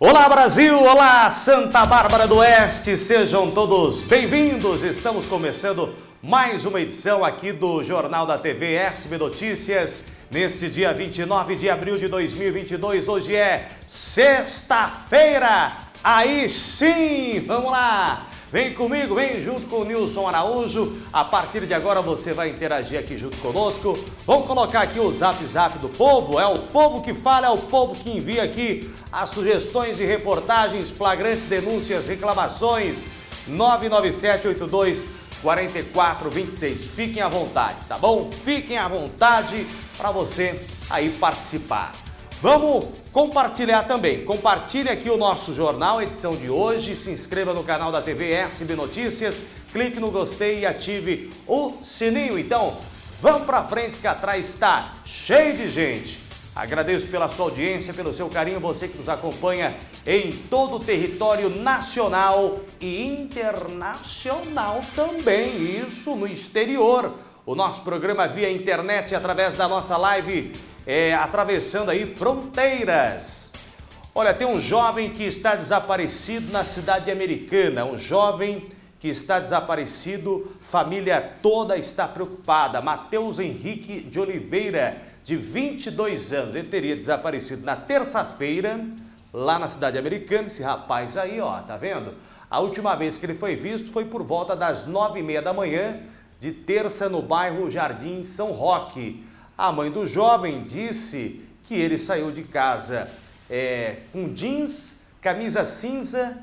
Olá Brasil, olá Santa Bárbara do Oeste, sejam todos bem-vindos. Estamos começando mais uma edição aqui do Jornal da TV SB Notícias. Neste dia 29 de abril de 2022, hoje é sexta-feira. Aí sim, vamos lá. Vem comigo, vem junto com o Nilson Araújo. A partir de agora você vai interagir aqui junto conosco. Vamos colocar aqui o zap zap do povo. É o povo que fala, é o povo que envia aqui as sugestões de reportagens, flagrantes, denúncias, reclamações. 99782 4426. Fiquem à vontade, tá bom? Fiquem à vontade para você aí participar. Vamos compartilhar também. Compartilhe aqui o nosso jornal, edição de hoje. Se inscreva no canal da TV SB Notícias. Clique no gostei e ative o sininho. Então, vamos para frente que atrás está cheio de gente. Agradeço pela sua audiência, pelo seu carinho, você que nos acompanha em todo o território nacional e internacional também, isso no exterior. O nosso programa via internet através da nossa live é, atravessando aí fronteiras. Olha, tem um jovem que está desaparecido na cidade americana, um jovem que está desaparecido, família toda está preocupada. Mateus Henrique de Oliveira, de 22 anos, ele teria desaparecido na terça-feira, lá na cidade americana, esse rapaz aí, ó, tá vendo? A última vez que ele foi visto foi por volta das nove e meia da manhã de terça no bairro Jardim São Roque. A mãe do jovem disse que ele saiu de casa é, com jeans, camisa cinza,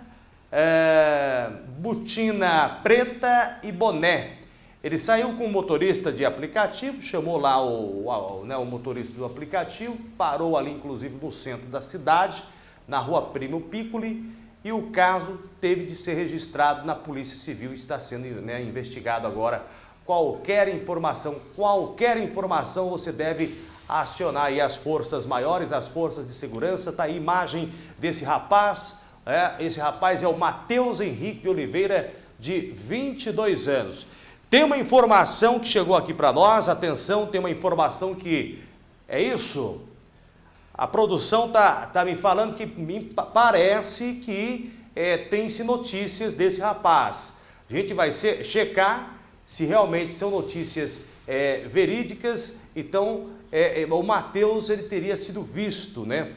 é, botina preta e boné. Ele saiu com o motorista de aplicativo, chamou lá o, o, né, o motorista do aplicativo, parou ali inclusive no centro da cidade, na rua Primo Piccoli, e o caso teve de ser registrado na Polícia Civil e está sendo né, investigado agora qualquer informação, qualquer informação você deve acionar aí as forças maiores, as forças de segurança. Está a imagem desse rapaz, é, esse rapaz é o Matheus Henrique Oliveira, de 22 anos. Tem uma informação que chegou aqui para nós, atenção, tem uma informação que é isso. A produção tá, tá me falando que me parece que é, tem-se notícias desse rapaz. A gente vai ser, checar se realmente são notícias é, verídicas, então é, é, o Mateus ele teria sido visto, né,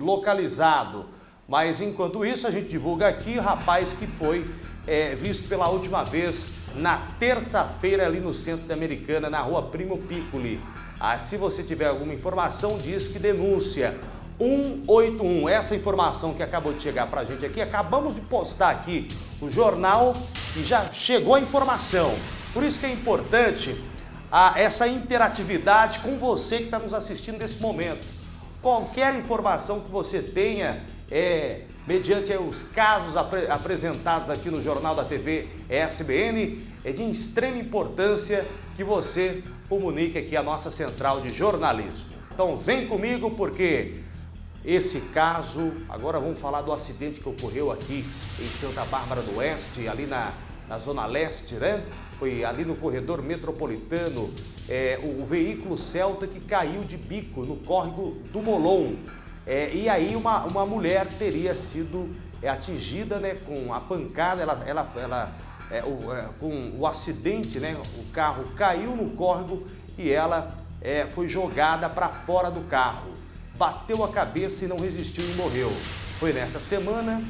localizado. Mas enquanto isso a gente divulga aqui o rapaz que foi é, visto pela última vez na terça-feira ali no centro da Americana, na rua Primo Piccoli. Ah, se você tiver alguma informação, diz que denúncia 181. Essa informação que acabou de chegar para a gente aqui, acabamos de postar aqui o jornal e já chegou a informação. Por isso que é importante a, essa interatividade com você que está nos assistindo nesse momento. Qualquer informação que você tenha, é, mediante os casos apre, apresentados aqui no Jornal da TV SBN, é de extrema importância que você comunique aqui a nossa central de jornalismo. Então vem comigo porque esse caso, agora vamos falar do acidente que ocorreu aqui em Santa Bárbara do Oeste, ali na, na Zona Leste, né? foi ali no corredor metropolitano, é, o, veículo Celta que caiu de bico no córrego do Molon. É, e aí uma, uma mulher teria sido é, atingida né, com a pancada, ela, ela, ela é, o, é, com o acidente, né, o carro caiu no córrego e ela é, foi jogada para fora do carro. Bateu a cabeça e não resistiu e morreu. Foi nessa semana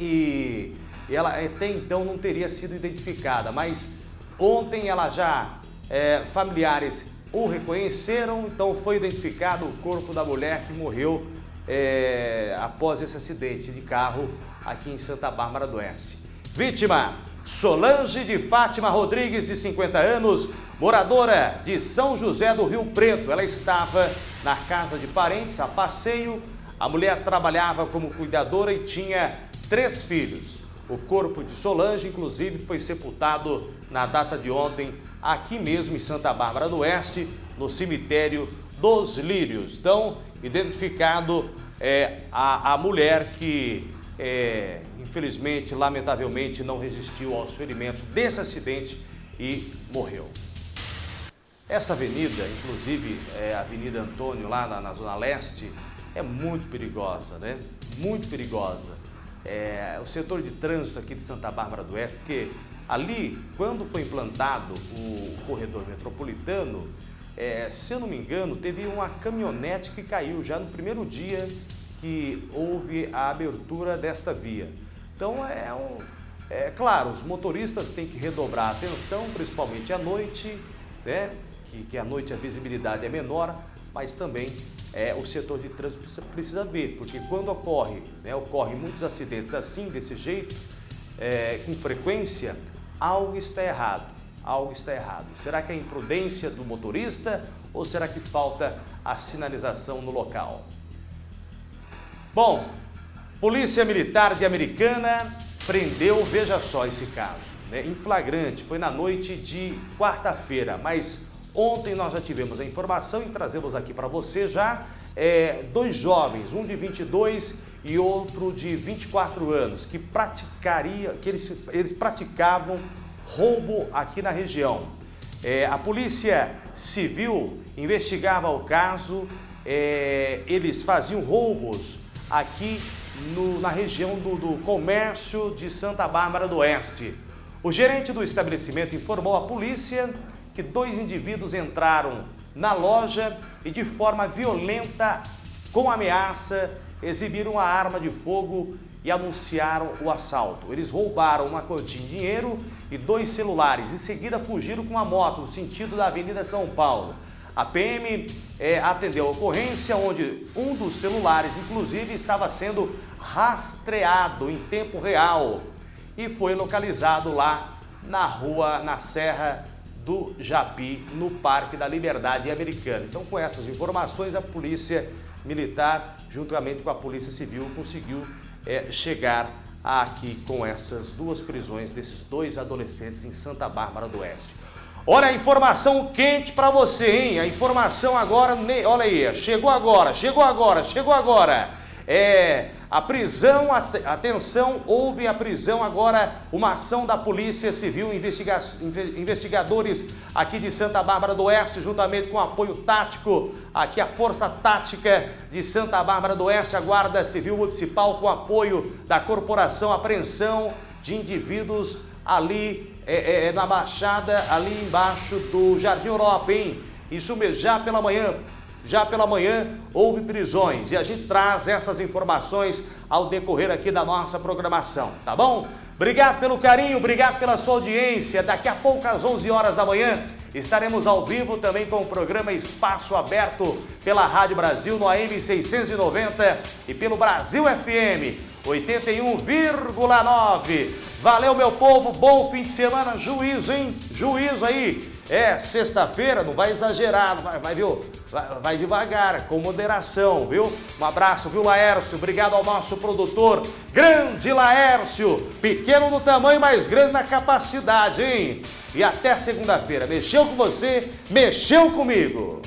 e ela até então não teria sido identificada, mas ontem ela já, é, familiares o reconheceram, então foi identificado o corpo da mulher que morreu é, após esse acidente de carro aqui em Santa Bárbara do Oeste. Vítima, Solange de Fátima Rodrigues, de 50 anos, moradora de São José do Rio Preto. Ela estava na casa de parentes a passeio. A mulher trabalhava como cuidadora e tinha três filhos. O corpo de Solange, inclusive, foi sepultado na data de ontem, aqui mesmo em Santa Bárbara do Oeste, no cemitério dos Lírios. Então, identificado é, a, a mulher que, é, infelizmente, lamentavelmente, não resistiu aos ferimentos desse acidente e morreu. Essa avenida, inclusive é, a Avenida Antônio, lá na, na Zona Leste, é muito perigosa, né? muito perigosa. É, o setor de trânsito aqui de Santa Bárbara do Oeste, porque ali, quando foi implantado o corredor metropolitano, é, se eu não me engano, teve uma caminhonete que caiu já no primeiro dia que houve a abertura desta via. Então é um, é claro, os motoristas têm que redobrar a atenção, principalmente à noite, né? Que, que à noite a visibilidade é menor, mas também é, o setor de trânsito precisa ver, porque quando ocorre, né, ocorrem muitos acidentes assim, desse jeito, é, com frequência, algo está errado, algo está errado. Será que é imprudência do motorista ou será que falta a sinalização no local? Bom, Polícia Militar de Americana prendeu, veja só esse caso, né, em flagrante, foi na noite de quarta-feira, mas Ontem nós já tivemos a informação e trazemos aqui para você já é, dois jovens, um de 22 e outro de 24 anos, que praticaria, que eles, eles praticavam roubo aqui na região. É, a Polícia Civil investigava o caso, é, eles faziam roubos aqui no, na região do, do comércio de Santa Bárbara do Oeste. O gerente do estabelecimento informou à polícia que dois indivíduos entraram na loja e de forma violenta, com ameaça, exibiram a arma de fogo e anunciaram o assalto. Eles roubaram uma quantia de dinheiro e dois celulares. Em seguida, fugiram com uma moto no sentido da Avenida São Paulo. A PM é, atendeu a ocorrência onde um dos celulares, inclusive, estava sendo rastreado em tempo real e foi localizado lá na rua, na Serra do Japi, no Parque da Liberdade Americana. Então, com essas informações, a Polícia Militar, juntamente com a Polícia Civil, conseguiu é, chegar aqui com essas duas prisões desses dois adolescentes em Santa Bárbara do Oeste. Olha a informação quente para você, hein? A informação agora, olha aí, chegou agora, chegou agora, chegou agora. É, a prisão, atenção, houve a prisão agora, uma ação da Polícia Civil, investiga, investigadores aqui de Santa Bárbara do Oeste, juntamente com apoio tático, aqui a Força Tática de Santa Bárbara do Oeste, a Guarda Civil Municipal, com apoio da Corporação Apreensão de indivíduos ali é, é, é, na Baixada, ali embaixo do Jardim Europa, hein? Isso mesmo, já pela manhã, já pela manhã houve prisões e a gente traz essas informações ao decorrer aqui da nossa programação, tá bom? Obrigado pelo carinho, obrigado pela sua audiência. Daqui a pouco às 11 horas da manhã estaremos ao vivo também com o programa Espaço Aberto pela Rádio Brasil no AM 690 e pelo Brasil FM 81,9. Valeu meu povo, bom fim de semana, juízo, hein? Juízo aí é, sexta-feira, não vai exagerar, vai, vai viu? Vai, vai, devagar, com moderação, viu? Um abraço, viu, Laércio? Obrigado ao nosso produtor, grande Laércio. Pequeno no tamanho, mas grande na capacidade, hein? E até segunda-feira. Mexeu com você, mexeu comigo.